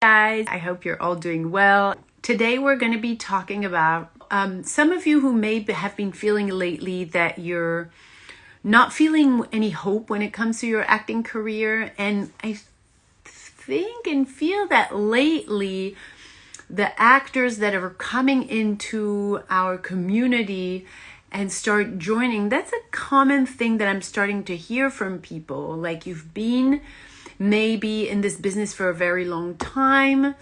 guys. I hope you're all doing well. Today we're going to be talking about um, some of you who may have been feeling lately that you're not feeling any hope when it comes to your acting career. And I think and feel that lately the actors that are coming into our community and start joining, that's a common thing that I'm starting to hear from people. Like you've been maybe in this business for a very long time.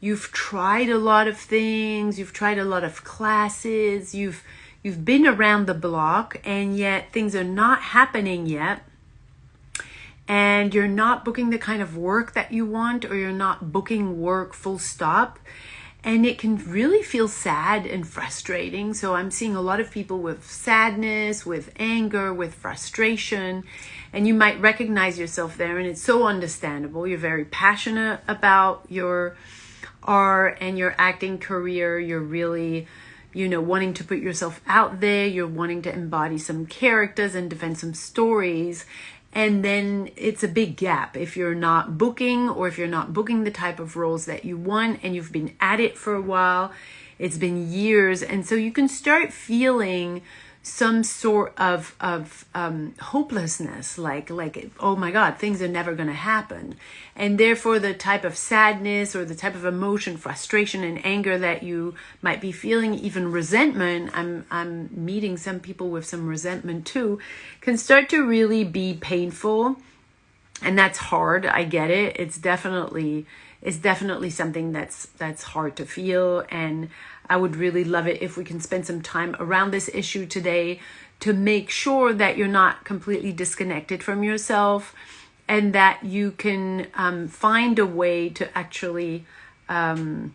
You've tried a lot of things, you've tried a lot of classes, you've you've been around the block and yet things are not happening yet. And you're not booking the kind of work that you want or you're not booking work full stop and it can really feel sad and frustrating. So I'm seeing a lot of people with sadness, with anger, with frustration, and you might recognize yourself there, and it's so understandable. You're very passionate about your art and your acting career. You're really you know, wanting to put yourself out there, you're wanting to embody some characters and defend some stories and then it's a big gap. If you're not booking or if you're not booking the type of roles that you want and you've been at it for a while it's been years. And so you can start feeling some sort of of um, hopelessness, like like oh my God, things are never going to happen, and therefore the type of sadness or the type of emotion, frustration, and anger that you might be feeling, even resentment. I'm I'm meeting some people with some resentment too, can start to really be painful, and that's hard. I get it. It's definitely it's definitely something that's that's hard to feel and I would really love it if we can spend some time around this issue today to make sure that you're not completely disconnected from yourself and that you can um, find a way to actually um,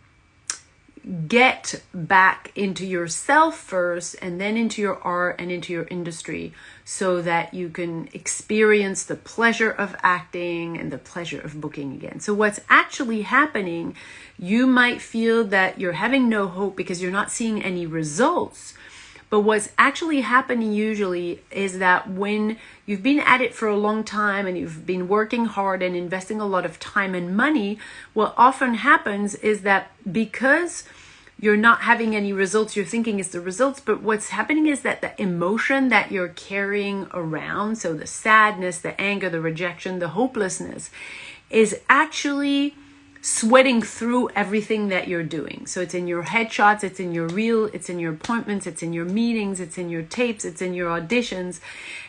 get back into yourself first and then into your art and into your industry so that you can experience the pleasure of acting and the pleasure of booking again. So what's actually happening, you might feel that you're having no hope because you're not seeing any results. But what's actually happening usually is that when you've been at it for a long time and you've been working hard and investing a lot of time and money, what often happens is that because you're not having any results, you're thinking it's the results, but what's happening is that the emotion that you're carrying around, so the sadness, the anger, the rejection, the hopelessness, is actually sweating through everything that you're doing. So it's in your headshots, it's in your reel, it's in your appointments, it's in your meetings, it's in your tapes, it's in your auditions.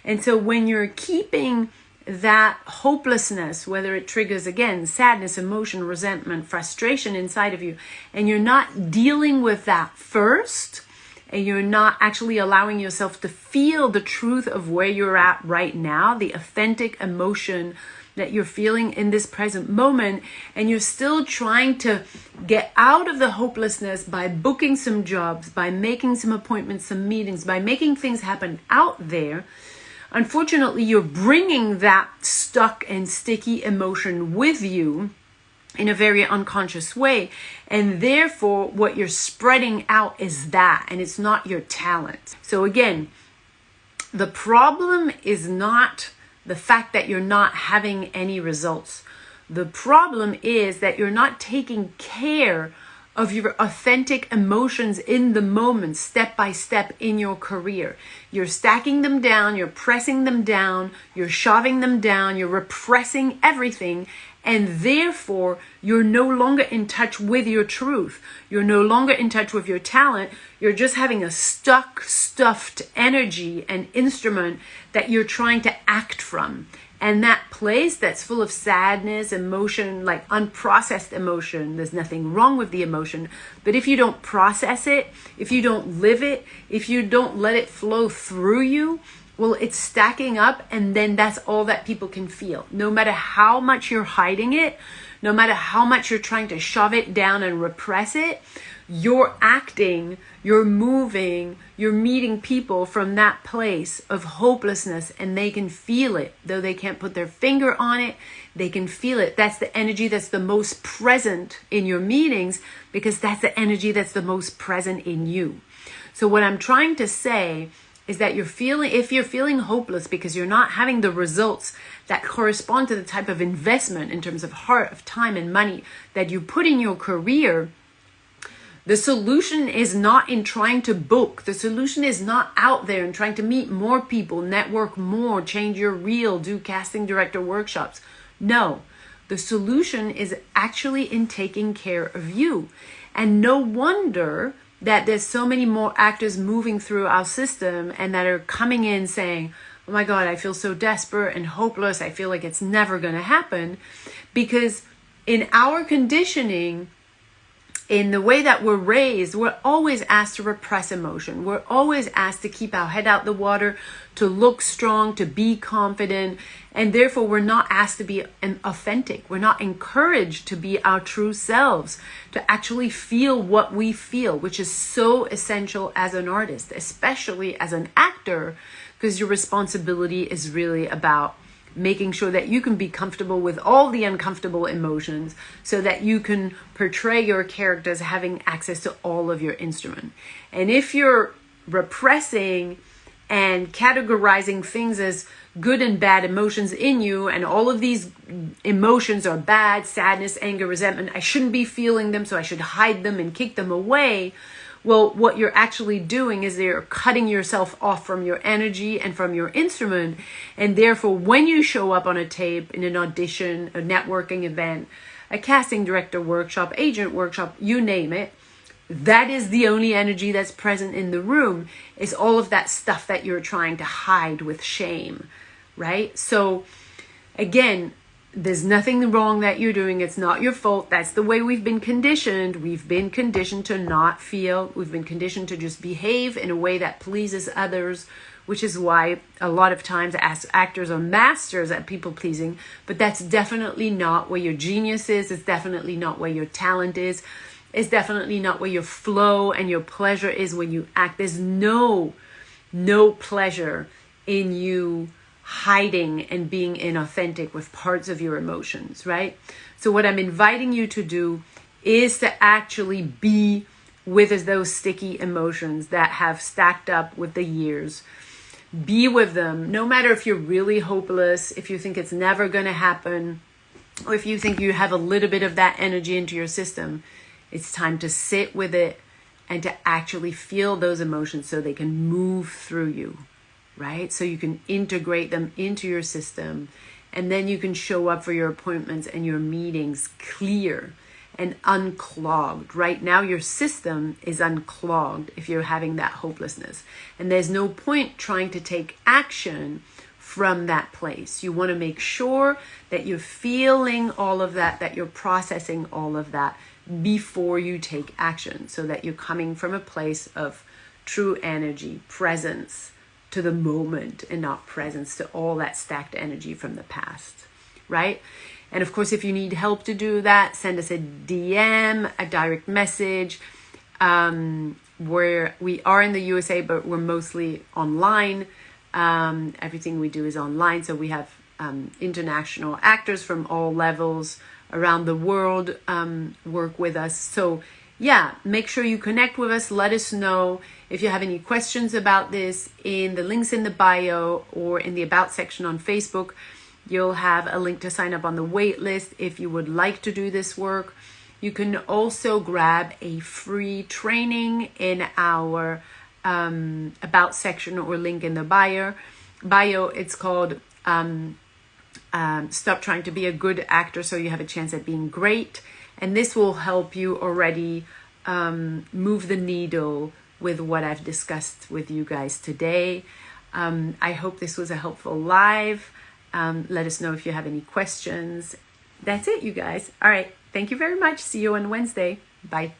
And so when you're keeping that hopelessness, whether it triggers again sadness, emotion, resentment, frustration inside of you, and you're not dealing with that first, and you're not actually allowing yourself to feel the truth of where you're at right now, the authentic emotion that you're feeling in this present moment and you're still trying to get out of the hopelessness by booking some jobs, by making some appointments, some meetings, by making things happen out there, unfortunately, you're bringing that stuck and sticky emotion with you in a very unconscious way. And therefore, what you're spreading out is that, and it's not your talent. So, again, the problem is not the fact that you're not having any results. The problem is that you're not taking care of your authentic emotions in the moment, step by step in your career. You're stacking them down, you're pressing them down, you're shoving them down, you're repressing everything, and therefore you're no longer in touch with your truth. You're no longer in touch with your talent. You're just having a stuck, stuffed energy and instrument that you're trying to act from. And that place that's full of sadness, emotion, like unprocessed emotion, there's nothing wrong with the emotion. But if you don't process it, if you don't live it, if you don't let it flow through you, well, it's stacking up, and then that's all that people can feel. No matter how much you're hiding it, no matter how much you're trying to shove it down and repress it, you're acting, you're moving, you're meeting people from that place of hopelessness and they can feel it. Though they can't put their finger on it, they can feel it. That's the energy that's the most present in your meetings because that's the energy that's the most present in you. So, what I'm trying to say is that you're feeling if you're feeling hopeless because you're not having the results that correspond to the type of investment in terms of heart of time and money that you put in your career the solution is not in trying to book. The solution is not out there and trying to meet more people network more change your reel do casting director workshops. No. The solution is actually in taking care of you. And no wonder that there's so many more actors moving through our system and that are coming in saying, oh my God, I feel so desperate and hopeless. I feel like it's never going to happen. Because in our conditioning, in the way that we're raised, we're always asked to repress emotion. We're always asked to keep our head out the water, to look strong, to be confident. And therefore, we're not asked to be authentic. We're not encouraged to be our true selves, to actually feel what we feel, which is so essential as an artist, especially as an actor, because your responsibility is really about making sure that you can be comfortable with all the uncomfortable emotions so that you can portray your characters having access to all of your instrument. And if you're repressing and categorizing things as good and bad emotions in you and all of these emotions are bad sadness anger resentment i shouldn't be feeling them so i should hide them and kick them away well, what you're actually doing is you're cutting yourself off from your energy and from your instrument. And therefore, when you show up on a tape, in an audition, a networking event, a casting director workshop, agent workshop, you name it, that is the only energy that's present in the room is all of that stuff that you're trying to hide with shame, right? So, again, there's nothing wrong that you're doing. It's not your fault. That's the way we've been conditioned. We've been conditioned to not feel. We've been conditioned to just behave in a way that pleases others, which is why a lot of times actors are masters at people pleasing. But that's definitely not where your genius is. It's definitely not where your talent is. It's definitely not where your flow and your pleasure is when you act. There's no, no pleasure in you hiding and being inauthentic with parts of your emotions, right? So, what I'm inviting you to do is to actually be with those sticky emotions that have stacked up with the years. Be with them, no matter if you're really hopeless, if you think it's never going to happen, or if you think you have a little bit of that energy into your system. It's time to sit with it and to actually feel those emotions so they can move through you right? So you can integrate them into your system and then you can show up for your appointments and your meetings clear and unclogged. Right now, your system is unclogged if you're having that hopelessness. And there's no point trying to take action from that place. You want to make sure that you're feeling all of that, that you're processing all of that before you take action so that you're coming from a place of true energy, presence, to the moment and not presence to all that stacked energy from the past, right? And of course, if you need help to do that, send us a DM, a direct message. Um, where we are in the USA, but we're mostly online. Um, everything we do is online, so we have um, international actors from all levels around the world um, work with us. So yeah, make sure you connect with us. Let us know if you have any questions about this in the links in the bio or in the About section on Facebook. You'll have a link to sign up on the wait list if you would like to do this work. You can also grab a free training in our um, About section or link in the bio. Bio, it's called um, um, Stop Trying to Be a Good Actor So You Have a Chance at Being Great and this will help you already um, move the needle with what I've discussed with you guys today. Um, I hope this was a helpful live. Um, let us know if you have any questions. That's it, you guys. All right. Thank you very much. See you on Wednesday. Bye.